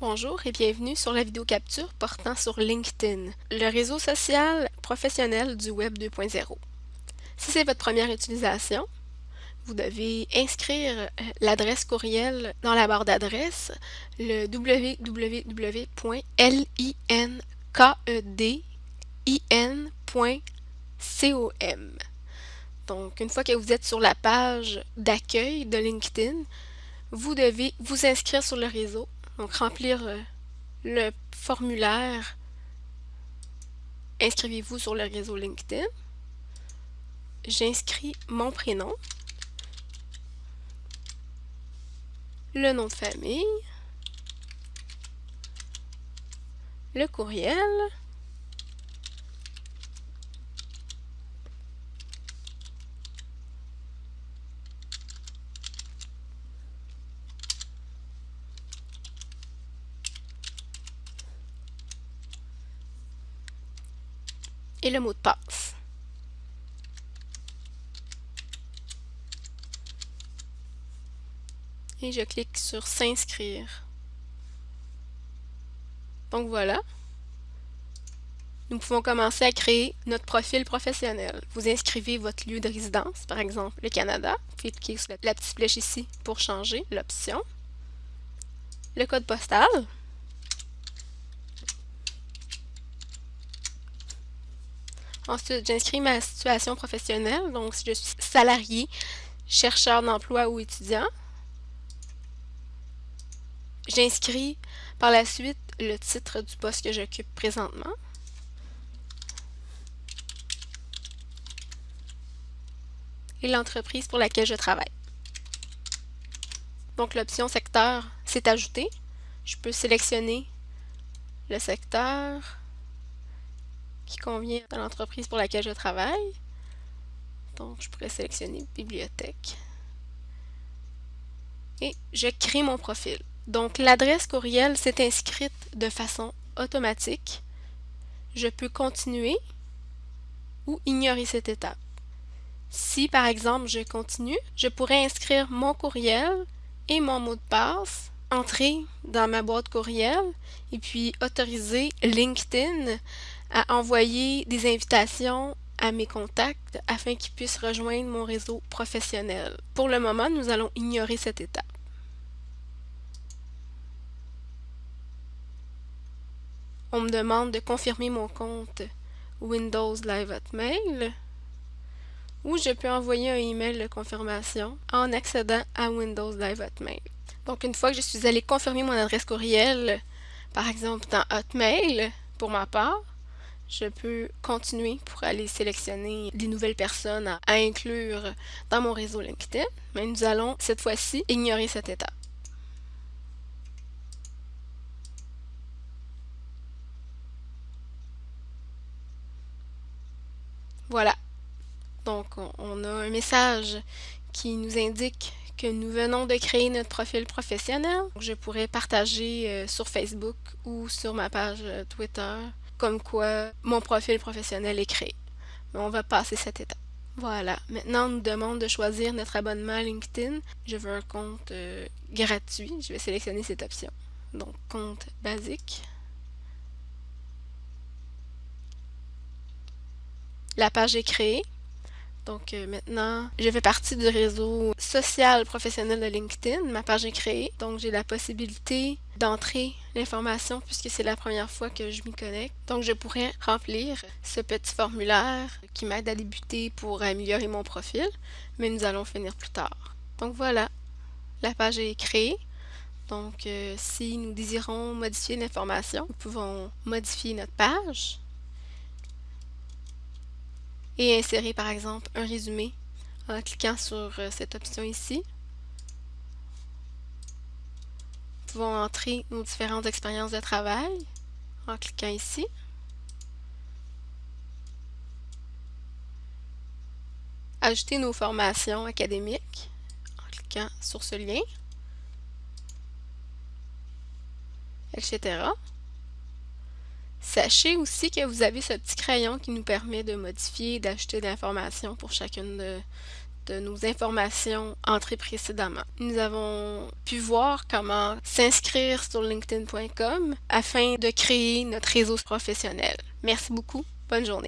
Bonjour et bienvenue sur la vidéo capture portant sur LinkedIn, le réseau social professionnel du Web 2.0. Si c'est votre première utilisation, vous devez inscrire euh, l'adresse courriel dans la barre d'adresse, le www.linkedin.com. Donc, une fois que vous êtes sur la page d'accueil de LinkedIn, vous devez vous inscrire sur le réseau donc, remplir euh, le formulaire. Inscrivez-vous sur le réseau LinkedIn. J'inscris mon prénom, le nom de famille, le courriel, le mot de passe. Et je clique sur s'inscrire. Donc voilà. Nous pouvons commencer à créer notre profil professionnel. Vous inscrivez votre lieu de résidence, par exemple le Canada. Vous pouvez cliquer sur la petite flèche ici pour changer l'option. Le code postal. Ensuite, j'inscris ma situation professionnelle, donc si je suis salarié, chercheur d'emploi ou étudiant. J'inscris par la suite le titre du poste que j'occupe présentement. Et l'entreprise pour laquelle je travaille. Donc l'option secteur s'est ajoutée. Je peux sélectionner le secteur, convient à l'entreprise pour laquelle je travaille. Donc, je pourrais sélectionner Bibliothèque. Et je crée mon profil. Donc, l'adresse courriel s'est inscrite de façon automatique. Je peux continuer ou ignorer cette étape. Si, par exemple, je continue, je pourrais inscrire mon courriel et mon mot de passe, entrer dans ma boîte courriel et puis autoriser LinkedIn à envoyer des invitations à mes contacts afin qu'ils puissent rejoindre mon réseau professionnel. Pour le moment, nous allons ignorer cette étape. On me demande de confirmer mon compte Windows Live Hotmail ou je peux envoyer un email de confirmation en accédant à Windows Live Hotmail. Donc, une fois que je suis allée confirmer mon adresse courriel, par exemple dans Hotmail, pour ma part, je peux continuer pour aller sélectionner des nouvelles personnes à, inclure dans mon réseau LinkedIn, mais nous allons cette fois-ci ignorer cette étape. Voilà. Donc, on a un message qui nous indique que nous venons de créer notre profil professionnel. Je pourrais partager euh, sur Facebook ou sur ma page euh, Twitter comme quoi mon profil professionnel est créé. Mais on va passer cette étape. Voilà, maintenant on nous demande de choisir notre abonnement à LinkedIn. Je veux un compte euh, gratuit, je vais sélectionner cette option. Donc compte basique. La page est créée. Donc euh, maintenant, je fais partie du réseau social professionnel de LinkedIn. Ma page est créée. Donc j'ai la possibilité d'entrer l'information puisque c'est la première fois que je m'y connecte. Donc je pourrais remplir ce petit formulaire qui m'aide à débuter pour améliorer mon profil, mais nous allons finir plus tard. Donc voilà, la page est créée. Donc euh, si nous désirons modifier l'information, nous pouvons modifier notre page et insérer par exemple un résumé en cliquant sur euh, cette option ici. Nous pouvons entrer nos différentes expériences de travail en cliquant ici. Ajouter nos formations académiques en cliquant sur ce lien, etc. Sachez aussi que vous avez ce petit crayon qui nous permet de modifier et d'ajouter de l'information pour chacune de, toutes nos informations entrées précédemment. Nous avons pu voir comment s'inscrire sur linkedin.com afin de créer notre réseau professionnel. Merci beaucoup. Bonne journée.